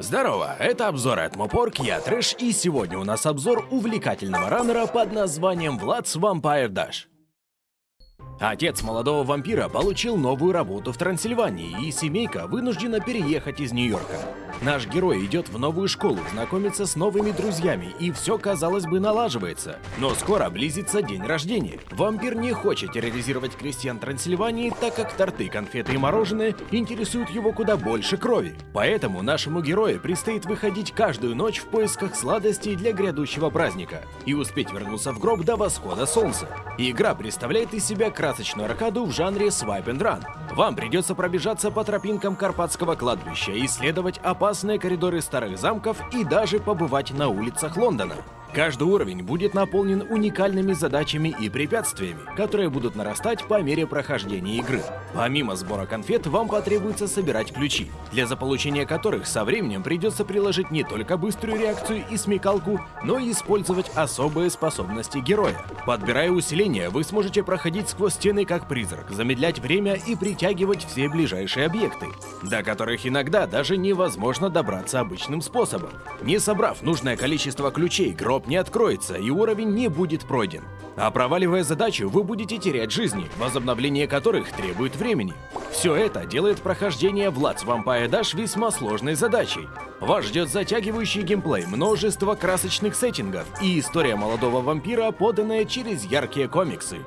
Здорово, это обзор от Мопорк, я Трэш, и сегодня у нас обзор увлекательного раннера под названием Владс Vampire Dash. Отец молодого вампира получил новую работу в Трансильвании, и семейка вынуждена переехать из Нью-Йорка. Наш герой идет в новую школу, знакомится с новыми друзьями, и все, казалось бы, налаживается. Но скоро близится день рождения. Вампир не хочет терроризировать крестьян Трансильвании, так как торты, конфеты и мороженое интересуют его куда больше крови. Поэтому нашему герою предстоит выходить каждую ночь в поисках сладостей для грядущего праздника и успеть вернуться в гроб до восхода солнца. Игра представляет из себя красочную аркаду в жанре Swipe and Run. Вам придется пробежаться по тропинкам Карпатского кладбища, исследовать опасные коридоры старых замков и даже побывать на улицах Лондона. Каждый уровень будет наполнен уникальными задачами и препятствиями, которые будут нарастать по мере прохождения игры. Помимо сбора конфет, вам потребуется собирать ключи, для заполучения которых со временем придется приложить не только быструю реакцию и смекалку, но и использовать особые способности героя. Подбирая усиления, вы сможете проходить сквозь стены как призрак, замедлять время и притягивать все ближайшие объекты, до которых иногда даже невозможно добраться обычным способом. Не собрав нужное количество ключей, гроб гроб не откроется и уровень не будет пройден. А проваливая задачу, вы будете терять жизни, возобновление которых требует времени. Все это делает прохождение Владс Vampire Dash весьма сложной задачей. Вас ждет затягивающий геймплей, множество красочных сеттингов и история молодого вампира, поданная через яркие комиксы.